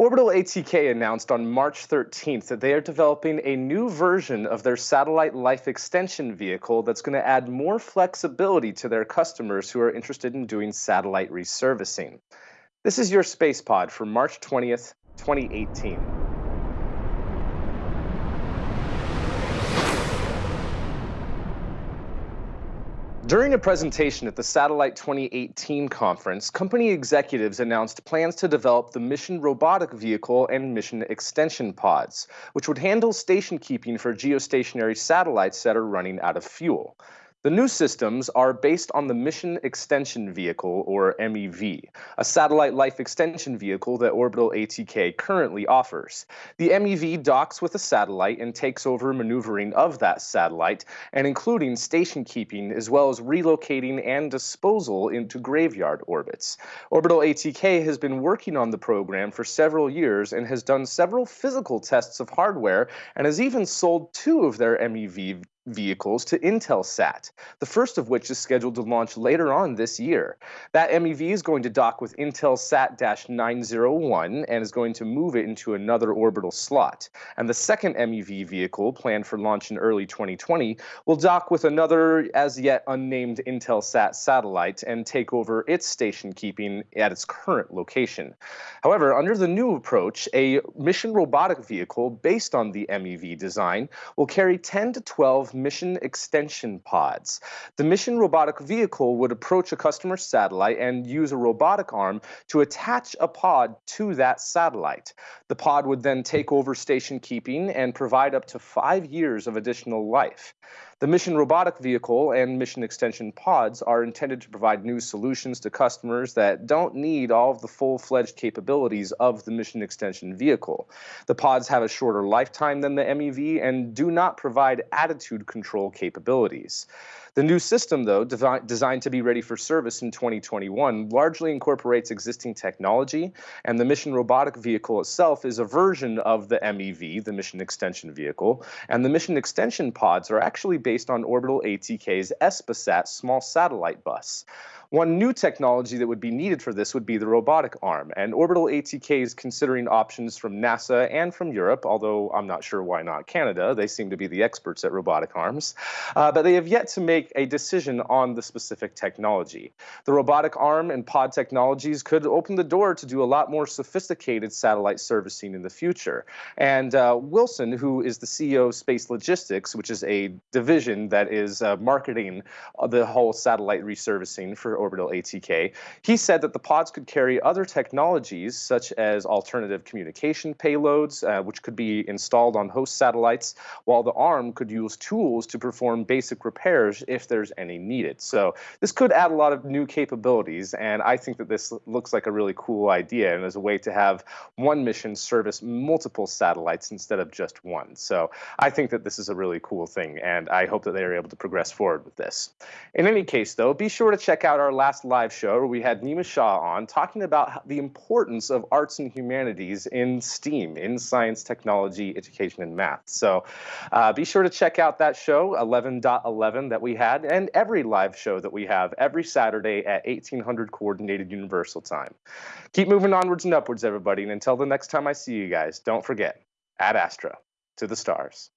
Orbital ATK announced on March 13th that they are developing a new version of their satellite life extension vehicle that's going to add more flexibility to their customers who are interested in doing satellite resurfacing. This is your space pod for March 20th, 2018. During a presentation at the Satellite 2018 conference, company executives announced plans to develop the Mission Robotic Vehicle and Mission Extension Pods, which would handle station keeping for geostationary satellites that are running out of fuel. The new systems are based on the Mission Extension Vehicle, or MEV, a satellite life extension vehicle that Orbital ATK currently offers. The MEV docks with a satellite and takes over maneuvering of that satellite, and including station keeping as well as relocating and disposal into graveyard orbits. Orbital ATK has been working on the program for several years and has done several physical tests of hardware and has even sold two of their MEV vehicles to Intelsat, the first of which is scheduled to launch later on this year. That MEV is going to dock with Intelsat-901 and is going to move it into another orbital slot. And the second MEV vehicle, planned for launch in early 2020, will dock with another as yet unnamed Intelsat satellite and take over its station keeping at its current location. However, under the new approach, a mission robotic vehicle based on the MEV design will carry 10 to 12 mission extension pods. The mission robotic vehicle would approach a customer satellite and use a robotic arm to attach a pod to that satellite. The pod would then take over station keeping and provide up to five years of additional life. The mission robotic vehicle and mission extension pods are intended to provide new solutions to customers that don't need all of the full-fledged capabilities of the mission extension vehicle. The pods have a shorter lifetime than the MEV and do not provide attitude control capabilities. The new system, though, designed to be ready for service in 2021, largely incorporates existing technology, and the mission robotic vehicle itself is a version of the MEV, the mission extension vehicle, and the mission extension pods are actually based on Orbital ATK's ESPAStar small satellite bus. One new technology that would be needed for this would be the robotic arm, and Orbital ATK is considering options from NASA and from Europe, although I'm not sure why not Canada. They seem to be the experts at robotic arms, uh, but they have yet to make a decision on the specific technology. The robotic arm and pod technologies could open the door to do a lot more sophisticated satellite servicing in the future. And uh, Wilson, who is the CEO of Space Logistics, which is a division that is uh, marketing the whole satellite resurfacing for orbital ATK, he said that the pods could carry other technologies such as alternative communication payloads, uh, which could be installed on host satellites, while the arm could use tools to perform basic repairs if there's any needed. So this could add a lot of new capabilities, and I think that this looks like a really cool idea and as a way to have one mission service multiple satellites instead of just one. So I think that this is a really cool thing, and I hope that they are able to progress forward with this. In any case, though, be sure to check out our our last live show we had Nima Shah on talking about the importance of arts and humanities in STEAM, in science, technology, education, and math. So uh, be sure to check out that show, 11.11, that we had, and every live show that we have every Saturday at 1800 Coordinated Universal Time. Keep moving onwards and upwards, everybody. And until the next time I see you guys, don't forget, ad astra, to the stars.